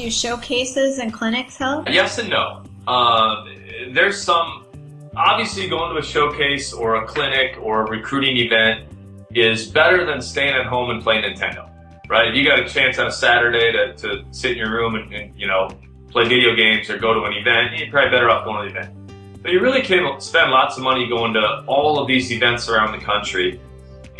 Do showcases and clinics help? Yes and no. Uh, there's some, obviously going to a showcase or a clinic or a recruiting event is better than staying at home and playing Nintendo, right? If you got a chance on a Saturday to, to sit in your room and, and you know, play video games or go to an event, you're probably better off going to the event. But you really can spend lots of money going to all of these events around the country.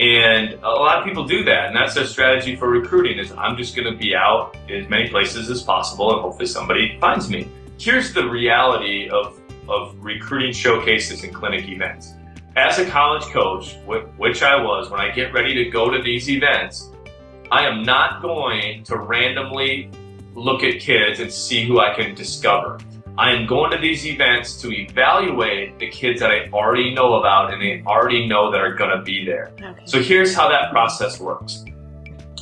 And a lot of people do that. And that's their strategy for recruiting is I'm just going to be out as many places as possible and hopefully somebody finds me. Here's the reality of, of recruiting showcases and clinic events. As a college coach, which I was, when I get ready to go to these events, I am not going to randomly look at kids and see who I can discover. I am going to these events to evaluate the kids that I already know about and they already know that are going to be there. Okay. So here's how that process works.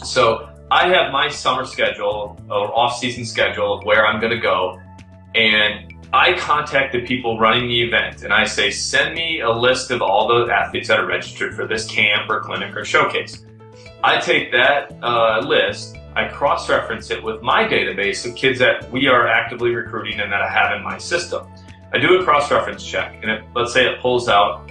So I have my summer schedule or off-season schedule of where I'm going to go and I contact the people running the event and I say, send me a list of all the athletes that are registered for this camp or clinic or showcase. I take that uh, list I cross-reference it with my database of kids that we are actively recruiting and that I have in my system. I do a cross-reference check, and it, let's say it pulls out,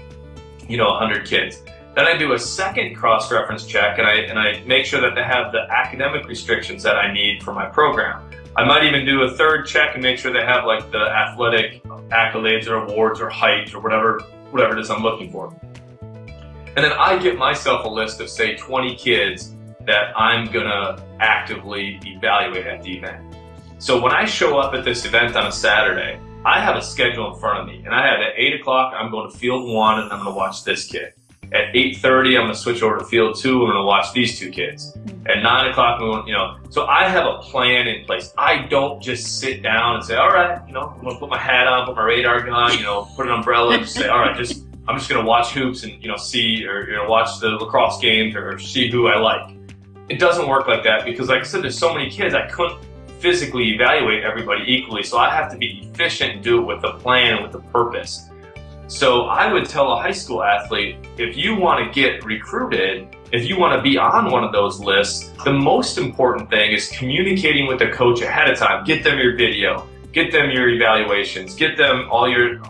you know, 100 kids. Then I do a second cross-reference check, and I, and I make sure that they have the academic restrictions that I need for my program. I might even do a third check and make sure they have like the athletic accolades or awards or height or whatever, whatever it is I'm looking for. And then I get myself a list of say 20 kids that I'm gonna actively evaluate at the event. So when I show up at this event on a Saturday, I have a schedule in front of me and I have at 8 o'clock, I'm going to field one and I'm gonna watch this kid. At 8.30, I'm gonna switch over to field two, I'm gonna watch these two kids. Mm-hmm. At 9 o'clock, you know, so I have a plan in place. I don't just sit down and say, all right, you know, I'm gonna put my hat on, put my radar gun, you know, put an umbrella and say, all right, just, I'm just gonna watch hoops and, you know, see, or, you know, watch the lacrosse games or see who I like. It doesn't work like that because like I said, there's so many kids, I couldn't physically evaluate everybody equally. So I have to be efficient and do it with a plan and with a purpose. So I would tell a high school athlete, if you want to get recruited, if you want to be on one of those lists, the most important thing is communicating with the coach ahead of time. Get them your video, get them your evaluations, get them all your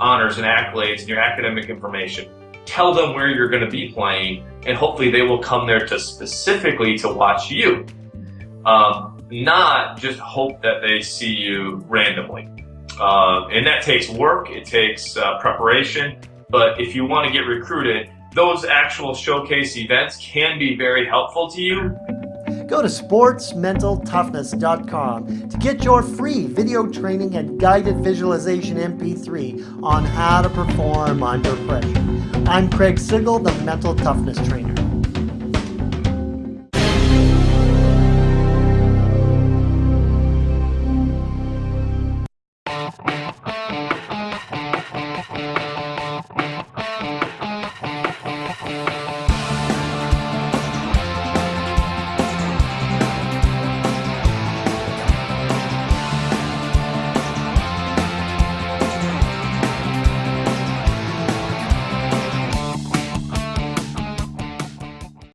honors and accolades and your academic information tell them where you're going to be playing, and hopefully they will come there to specifically to watch you. Um, not just hope that they see you randomly. Uh, and that takes work, it takes uh, preparation, but if you want to get recruited, those actual showcase events can be very helpful to you. Go to sportsmentaltoughness.com to get your free video training and guided visualization MP3 on how to perform under pressure. I'm Craig Sigl, the Mental Toughness Trainer.